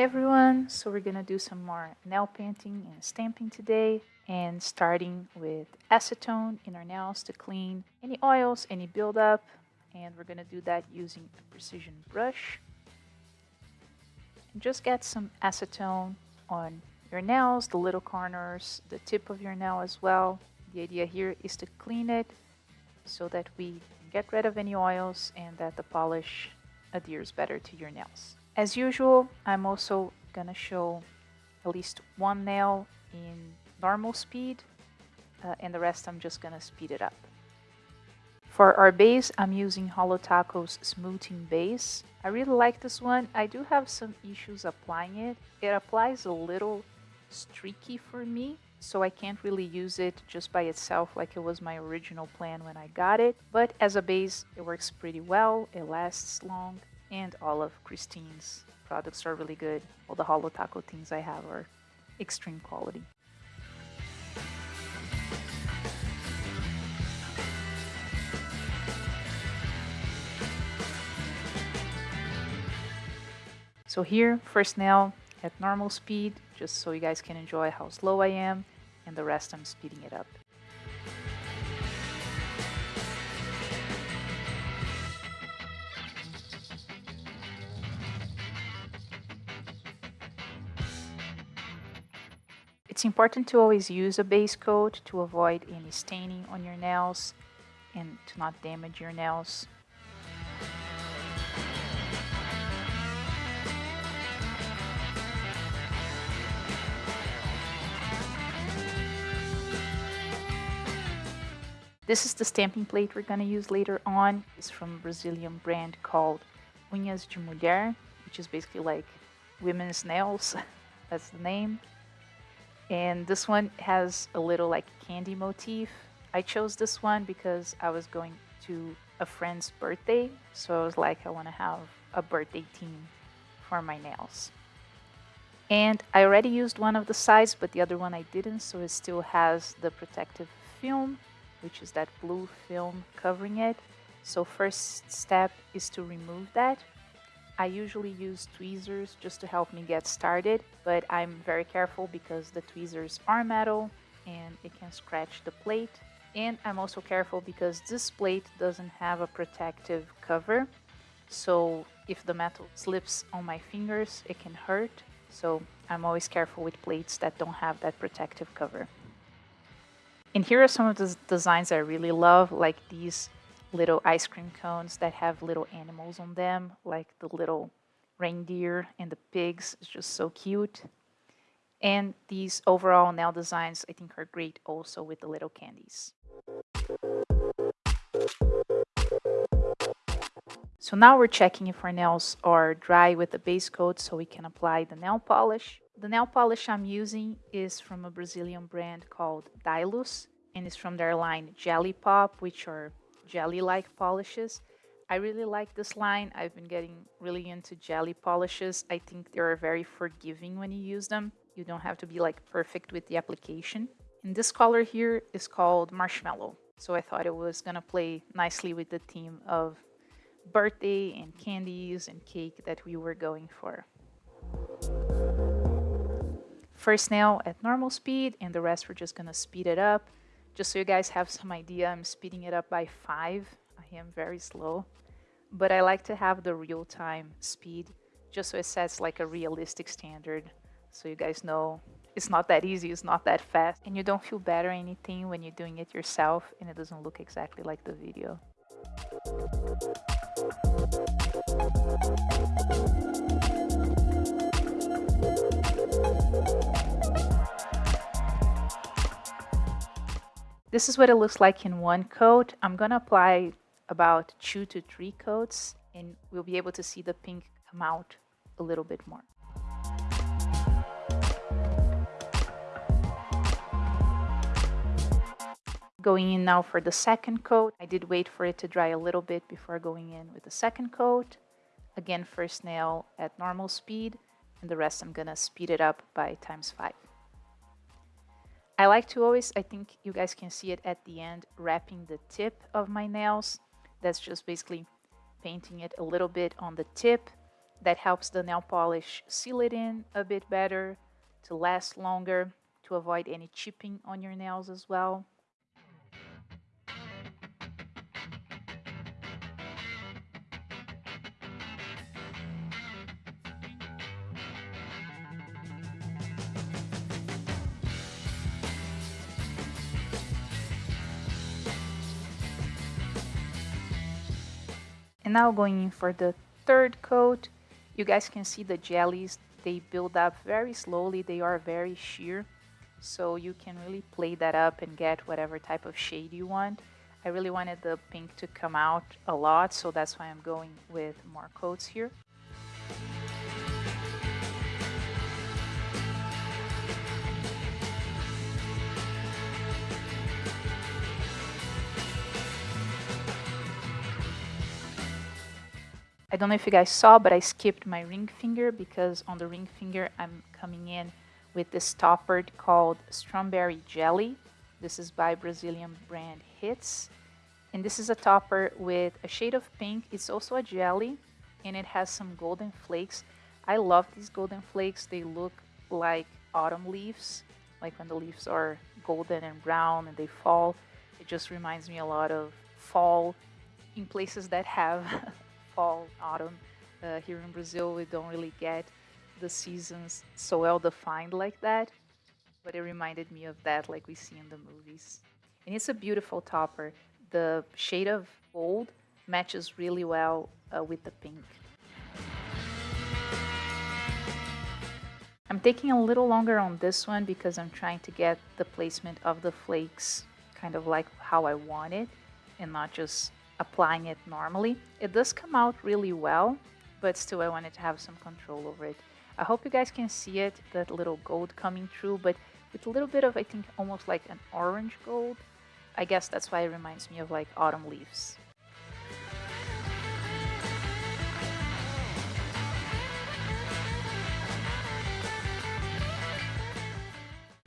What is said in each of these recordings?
Everyone, so we're gonna do some more nail painting and stamping today and starting with acetone in our nails to clean any oils, any buildup and we're gonna do that using a precision brush. And just get some acetone on your nails, the little corners, the tip of your nail as well. The idea here is to clean it so that we get rid of any oils and that the polish adheres better to your nails. As usual, I'm also gonna show at least one nail in normal speed uh, and the rest I'm just gonna speed it up. For our base, I'm using Holotaco's Smoothing Base. I really like this one. I do have some issues applying it. It applies a little streaky for me, so I can't really use it just by itself like it was my original plan when I got it. But as a base, it works pretty well. It lasts long and all of Cristine's products are really good. All the Holotaco things I have are extreme quality. So here, first nail at normal speed, just so you guys can enjoy how slow I am, and the rest I'm speeding it up. It's important to always use a base coat to avoid any staining on your nails and to not damage your nails. This is the stamping plate we're going to use later on. It's from a Brazilian brand called Unhas de Mulher, which is basically like women's nails. That's the name and this one has a little like candy motif. I chose this one because I was going to a friend's birthday, so I was like, I want to have a birthday theme for my nails. And I already used one of the sides, but the other one I didn't, so it still has the protective film, which is that blue film covering it. So first step is to remove that. I usually use tweezers just to help me get started, but I'm very careful because the tweezers are metal and it can scratch the plate. And I'm also careful because this plate doesn't have a protective cover. So if the metal slips on my fingers, it can hurt. So I'm always careful with plates that don't have that protective cover. And here are some of the designs I really love, like these little ice cream cones that have little animals on them, like the little reindeer and the pigs. It's just so cute. And these overall nail designs I think are great also with the little candies. So now we're checking if our nails are dry with the base coat so we can apply the nail polish. The nail polish I'm using is from a Brazilian brand called Dailus and it's from their line Jelly Pop, which are jelly-like polishes. I really like this line. I've been getting really into jelly polishes. I think they're very forgiving when you use them. You don't have to be like perfect with the application. And this color here is called Marshmallow. So I thought it was gonna play nicely with the theme of birthday and candies and cake that we were going for. First nail at normal speed and the rest we're just gonna speed it up. Just so you guys have some idea, I'm speeding it up by 5. I am very slow. But I like to have the real-time speed, just so it sets like a realistic standard. So you guys know it's not that easy, it's not that fast. And you don't feel bad or anything when you're doing it yourself and it doesn't look exactly like the video. This is what it looks like in one coat. I'm going to apply about two to three coats and we'll be able to see the pink come out a little bit more. Going in now for the second coat. I did wait for it to dry a little bit before going in with the second coat. Again, first nail at normal speed and the rest I'm gonna speed it up by times five. I like to always, I think you guys can see it at the end, wrapping the tip of my nails. That's just basically painting it a little bit on the tip That helps the nail polish seal it in a bit better, to last longer, to avoid any chipping on your nails as well. And now going in for the third coat, you guys can see the jellies, they build up very slowly, they are very sheer. So you can really play that up and get whatever type of shade you want. I really wanted the pink to come out a lot, so that's why I'm going with more coats here. I don't know if you guys saw, but I skipped my ring finger because on the ring finger I'm coming in with this topper called Strawberry Jelly. This is by Brazilian brand Hits. And this is a topper with a shade of pink. It's also a jelly and it has some golden flakes. I love these golden flakes. They look like autumn leaves, like when the leaves are golden and brown and they fall. It just reminds me a lot of fall in places that have fall, autumn. Uh, here in Brazil, we don't really get the seasons so well defined like that, but it reminded me of that, like we see in the movies. And it's a beautiful topper. The shade of gold matches really well uh, with the pink. I'm taking a little longer on this one because I'm trying to get the placement of the flakes kind of like how I want it and not just applying it normally. It does come out really well, but still I wanted to have some control over it. I hope you guys can see it, that little gold coming through, but with a little bit of, I think, almost like an orange gold. I guess that's why it reminds me of like autumn leaves.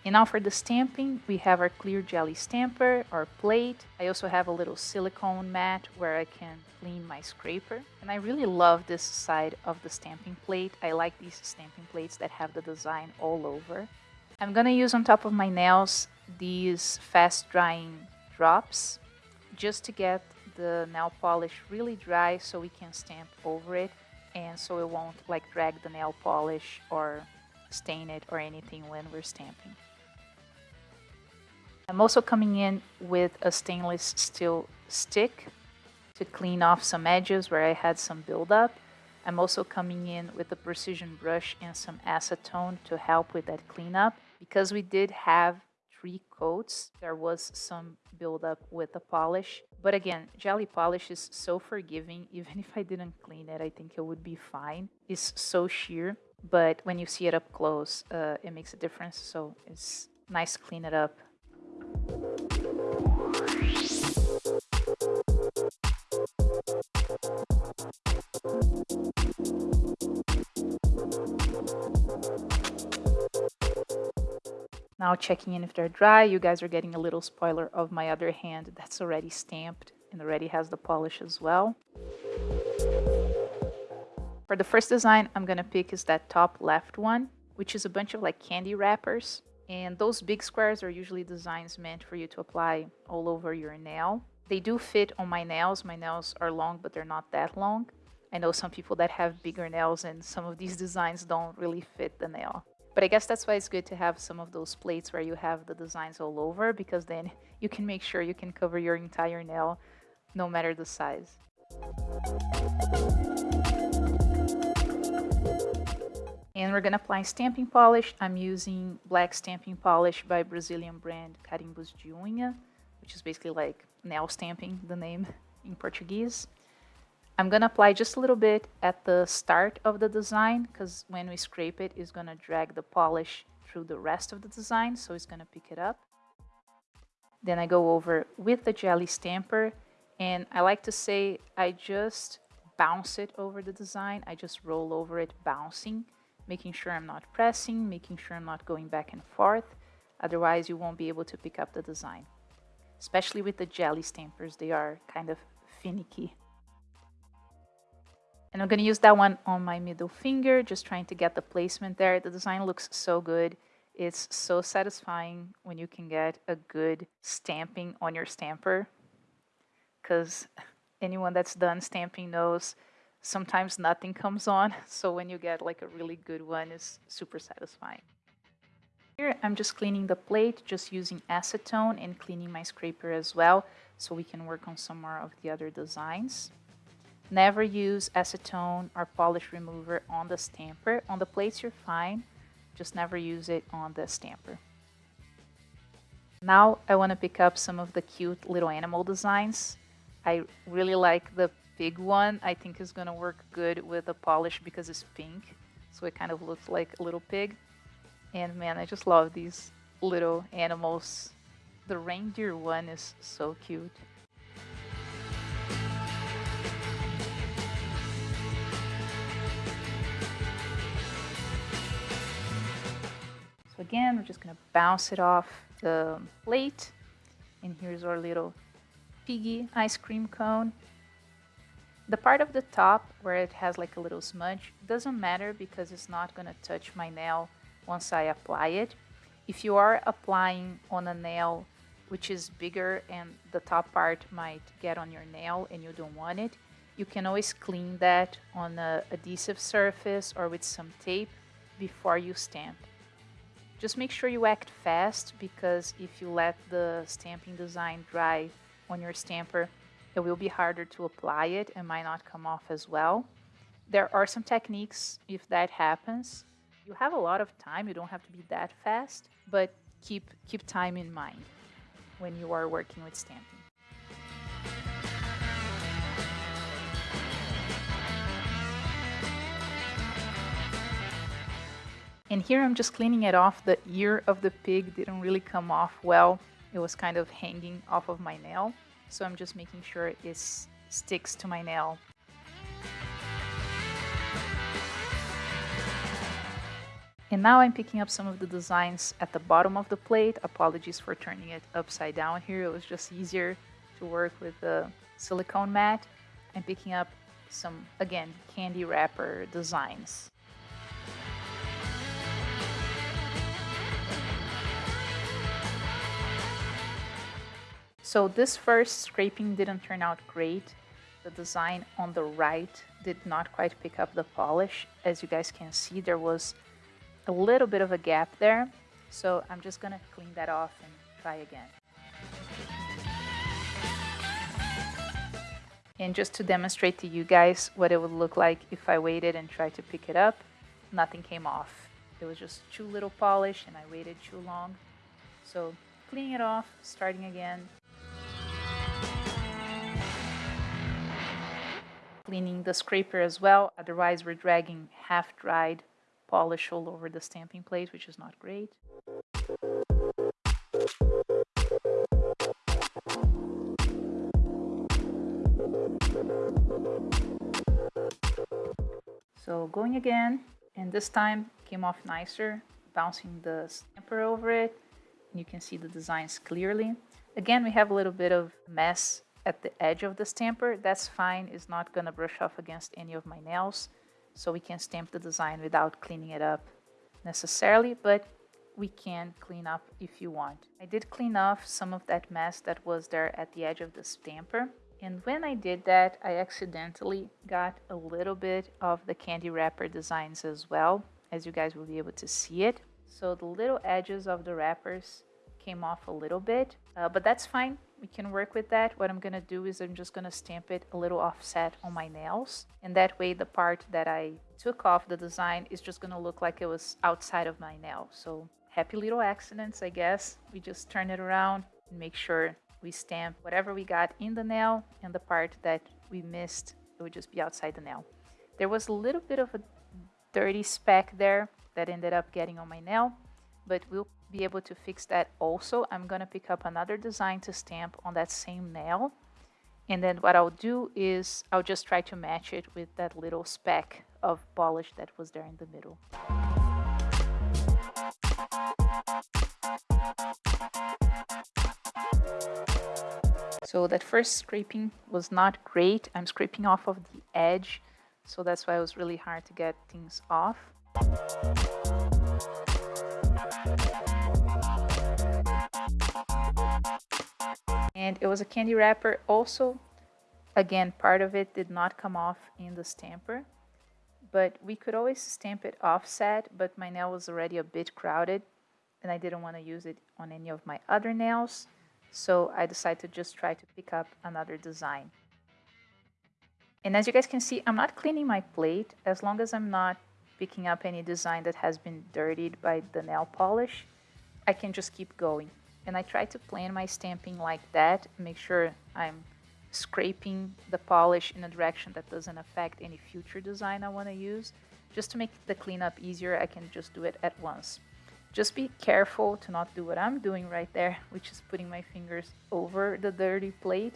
And now for the stamping, we have our clear jelly stamper, our plate. I also have a little silicone mat where I can clean my scraper. And I really love this side of the stamping plate. I like these stamping plates that have the design all over. I'm gonna use on top of my nails these fast drying drops just to get the nail polish really dry so we can stamp over it and so it won't like drag the nail polish or stain it or anything when we're stamping. I'm also coming in with a stainless steel stick to clean off some edges where I had some buildup. I'm also coming in with a precision brush and some acetone to help with that cleanup. Because we did have three coats, there was some buildup with the polish. But again, jelly polish is so forgiving. Even if I didn't clean it, I think it would be fine. It's so sheer, but when you see it up close, uh, it makes a difference. So it's nice to clean it up now checking in if they're dry, you guys are getting a little spoiler of my other hand that's already stamped and already has the polish as well. For the first design I'm gonna pick is that top left one, which is a bunch of like candy wrappers. And those big squares are usually designs meant for you to apply all over your nail. They do fit on my nails. My nails are long, but they're not that long. I know some people that have bigger nails and some of these designs don't really fit the nail. But I guess that's why it's good to have some of those plates where you have the designs all over because then you can make sure you can cover your entire nail no matter the size. And we're gonna apply stamping polish. I'm using black stamping polish by Brazilian brand Carimbos de Unha, which is basically like nail stamping, the name in Portuguese. I'm gonna apply just a little bit at the start of the design because when we scrape it, it's gonna drag the polish through the rest of the design, so it's gonna pick it up. Then I go over with the jelly stamper, and I like to say I just bounce it over the design. I just roll over it bouncing making sure I'm not pressing, making sure I'm not going back and forth. Otherwise, you won't be able to pick up the design. Especially with the jelly stampers, they are kind of finicky. And I'm going to use that one on my middle finger, just trying to get the placement there. The design looks so good. It's so satisfying when you can get a good stamping on your stamper. Because anyone that's done stamping knows sometimes nothing comes on. So when you get like a really good one, it's super satisfying. Here I'm just cleaning the plate, just using acetone and cleaning my scraper as well, so we can work on some more of the other designs. Never use acetone or polish remover on the stamper. On the plates, you're fine. Just never use it on the stamper. Now I want to pick up some of the cute little animal designs. I really like the pig one. I think is to work good with the polish because it's pink. So it kind of looks like a little pig. And man, I just love these little animals. The reindeer one is so cute. So again, we're just gonna bounce it off the plate. And here's our little piggy ice cream cone. The part of the top where it has like a little smudge doesn't matter because it's not gonna touch my nail once I apply it. If you are applying on a nail which is bigger and the top part might get on your nail and you don't want it, you can always clean that on a adhesive surface or with some tape before you stamp. Just make sure you act fast because if you let the stamping design dry on your stamper, it will be harder to apply it and might not come off as well. There are some techniques if that happens. You have a lot of time, you don't have to be that fast, but keep, keep time in mind when you are working with stamping. And here I'm just cleaning it off. The ear of the pig didn't really come off well. It was kind of hanging off of my nail. So I'm just making sure it sticks to my nail. And now I'm picking up some of the designs at the bottom of the plate. Apologies for turning it upside down here. It was just easier to work with the silicone mat. I'm picking up some, again, candy wrapper designs. So this first scraping didn't turn out great. The design on the right did not quite pick up the polish. As you guys can see, there was a little bit of a gap there. So I'm just gonna clean that off and try again. And just to demonstrate to you guys what it would look like if I waited and tried to pick it up, nothing came off. It was just too little polish and I waited too long. So cleaning it off, starting again, cleaning the scraper as well, otherwise we're dragging half-dried polish all over the stamping plate, which is not great. So going again, and this time came off nicer, bouncing the stamper over it, and you can see the designs clearly. Again, we have a little bit of mess at the edge of the stamper, that's fine. It's not going to brush off against any of my nails. So we can stamp the design without cleaning it up necessarily, but we can clean up if you want. I did clean off some of that mess that was there at the edge of the stamper. And when I did that, I accidentally got a little bit of the candy wrapper designs as well, as you guys will be able to see it. So the little edges of the wrappers came off a little bit, uh, but that's fine we can work with that. What I'm going to do is I'm just going to stamp it a little offset on my nails. And that way the part that I took off the design is just going to look like it was outside of my nail. So happy little accidents, I guess. We just turn it around and make sure we stamp whatever we got in the nail and the part that we missed, it would just be outside the nail. There was a little bit of a dirty speck there that ended up getting on my nail, but we'll be able to fix that also. I'm going to pick up another design to stamp on that same nail. And then what I'll do is I'll just try to match it with that little speck of polish that was there in the middle. So that first scraping was not great. I'm scraping off of the edge So that's why it was really hard to get things off. And it was a candy wrapper also. Again, part of it did not come off in the stamper. But we could always stamp it offset, but my nail was already a bit crowded and I didn't want to use it on any of my other nails. So I decided to just try to pick up another design. And as you guys can see, I'm not cleaning my plate as long as I'm not picking up any design that has been dirtied by the nail polish. I can just keep going. And I try to plan my stamping like that, make sure I'm scraping the polish in a direction that doesn't affect any future design I want to use. Just to make the cleanup easier, I can just do it at once. Just be careful to not do what I'm doing right there, which is putting my fingers over the dirty plate.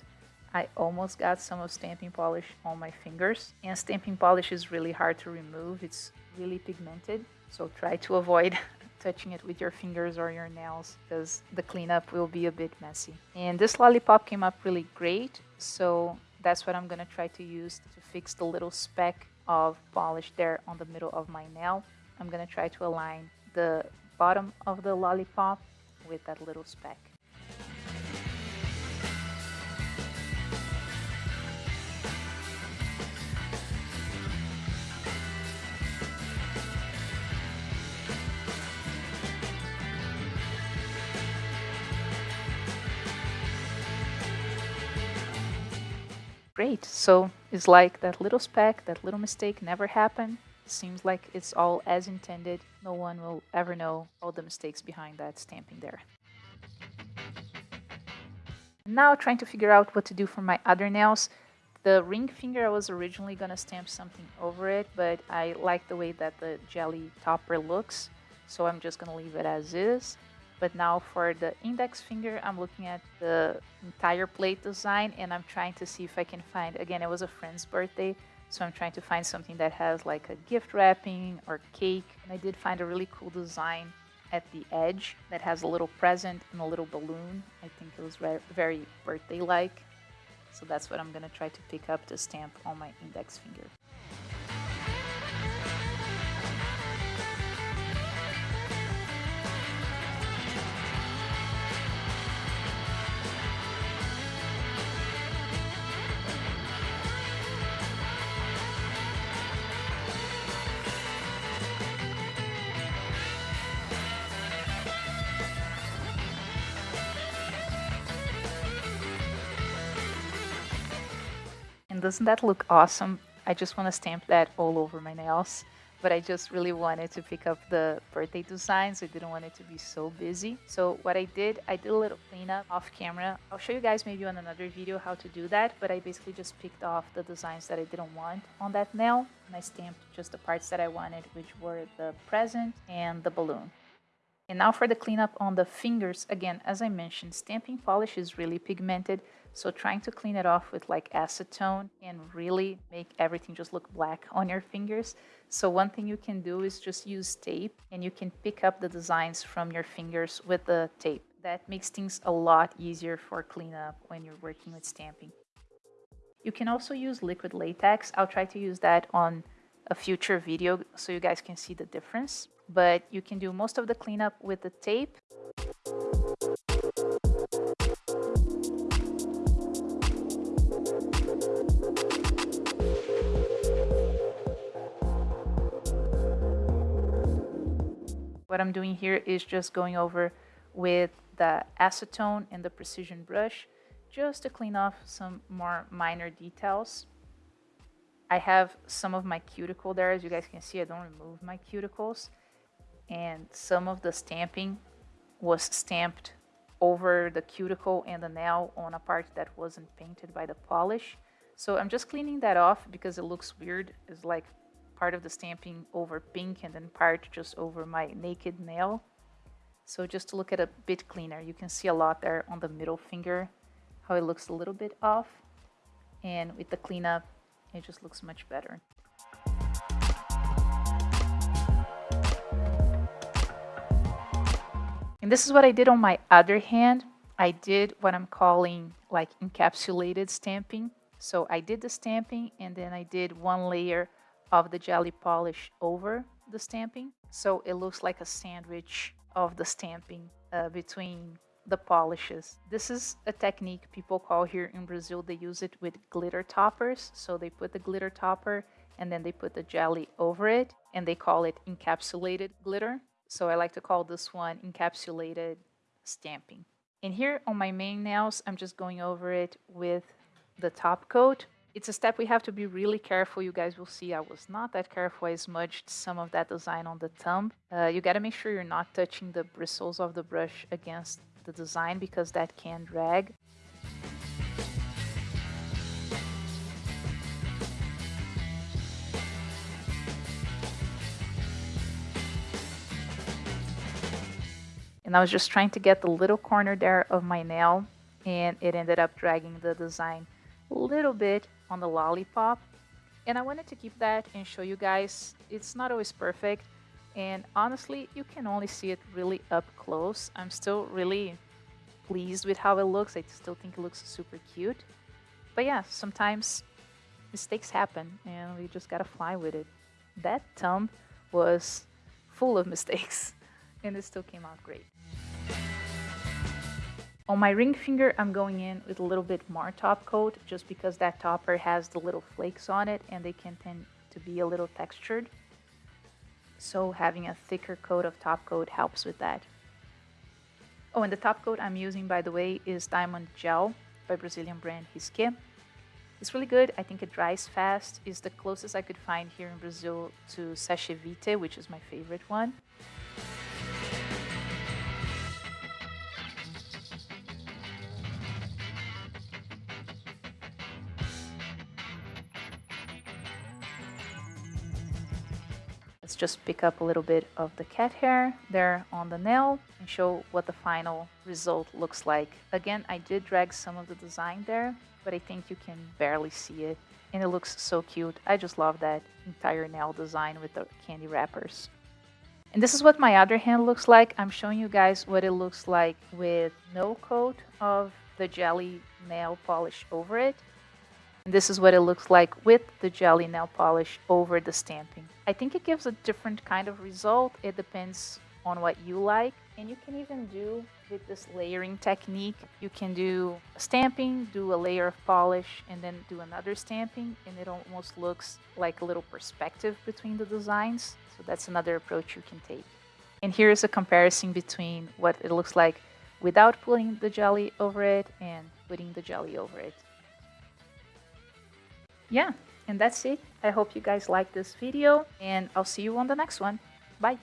I almost got some of stamping polish on my fingers. And stamping polish is really hard to remove. It's really pigmented. So try to avoid touching it with your fingers or your nails because the cleanup will be a bit messy. And this lollipop came up really great. So that's what I'm to try to use to fix the little speck of polish there on the middle of my nail. I'm to try to align the bottom of the lollipop with that little speck. Great, so it's like that little speck, that little mistake never happened It seems like it's all as intended. No one will ever know all the mistakes behind that stamping there. Now trying to figure out what to do for my other nails. The ring finger, I was originally going to stamp something over it, but I like the way that the jelly topper looks, so I'm just going to leave it as is. But now for the index finger, I'm looking at the entire plate design and I'm trying to see if I can find, again, it was a friend's birthday, so I'm trying to find something that has like a gift wrapping or cake. And I did find a really cool design at the edge that has a little present and a little balloon. I think it was very birthday-like. So that's what I'm to try to pick up to stamp on my index finger. Doesn't that look awesome? I just want to stamp that all over my nails. But I just really wanted to pick up the birthday designs. I didn't want it to be so busy. So what I did, I did a little cleanup off camera. I'll show you guys maybe on another video how to do that. But I basically just picked off the designs that I didn't want on that nail. And I stamped just the parts that I wanted, which were the present and the balloon. And now for the cleanup on the fingers, again, as I mentioned, stamping polish is really pigmented. So trying to clean it off with like acetone and really make everything just look black on your fingers. So one thing you can do is just use tape and you can pick up the designs from your fingers with the tape. That makes things a lot easier for cleanup when you're working with stamping. You can also use liquid latex. I'll try to use that on a future video so you guys can see the difference. But you can do most of the cleanup with the tape. What I'm doing here is just going over with the acetone and the precision brush just to clean off some more minor details. I have some of my cuticle there. As you guys can see, I don't remove my cuticles. And some of the stamping was stamped over the cuticle and the nail on a part that wasn't painted by the polish. So I'm just cleaning that off because it looks weird. It's like part of the stamping over pink and then part just over my naked nail. So just to look at a bit cleaner, you can see a lot there on the middle finger, how it looks a little bit off. And with the cleanup, it just looks much better. And this is what I did on my other hand. I did what I'm calling like encapsulated stamping. So I did the stamping and then I did one layer of the jelly polish over the stamping. So it looks like a sandwich of the stamping uh, between the polishes. This is a technique people call here in Brazil. They use it with glitter toppers. So they put the glitter topper and then they put the jelly over it and they call it encapsulated glitter. So I like to call this one encapsulated stamping. And here on my main nails, I'm just going over it with the top coat. It's a step we have to be really careful. You guys will see I was not that careful. I smudged some of that design on the thumb. Uh, you got to make sure you're not touching the bristles of the brush against the design because that can drag. And I was just trying to get the little corner there of my nail and it ended up dragging the design a little bit on the lollipop. And I wanted to keep that and show you guys it's not always perfect. And honestly, you can only see it really up close. I'm still really pleased with how it looks. I still think it looks super cute. But yeah, sometimes mistakes happen and we just gotta fly with it. That thumb was full of mistakes and it still came out great. On my ring finger, I'm going in with a little bit more top coat just because that topper has the little flakes on it and they can tend to be a little textured. So having a thicker coat of top coat helps with that. Oh, and the top coat I'm using, by the way, is Diamond Gel by Brazilian brand Risqué. It's really good. I think it dries fast. It's the closest I could find here in Brazil to Seche Vite, which is my favorite one. Just pick up a little bit of the cat hair there on the nail and show what the final result looks like. Again, I did drag some of the design there, but I think you can barely see it. And it looks so cute. I just love that entire nail design with the candy wrappers. And this is what my other hand looks like. I'm showing you guys what it looks like with no coat of the jelly nail polish over it. And this is what it looks like with the jelly nail polish over the stamping. I think it gives a different kind of result. It depends on what you like. And you can even do with this layering technique, you can do stamping, do a layer of polish, and then do another stamping, and it almost looks like a little perspective between the designs. So that's another approach you can take. And here's a comparison between what it looks like without putting the jelly over it and putting the jelly over it yeah, and that's it. I hope you guys like this video and I'll see you on the next one. Bye.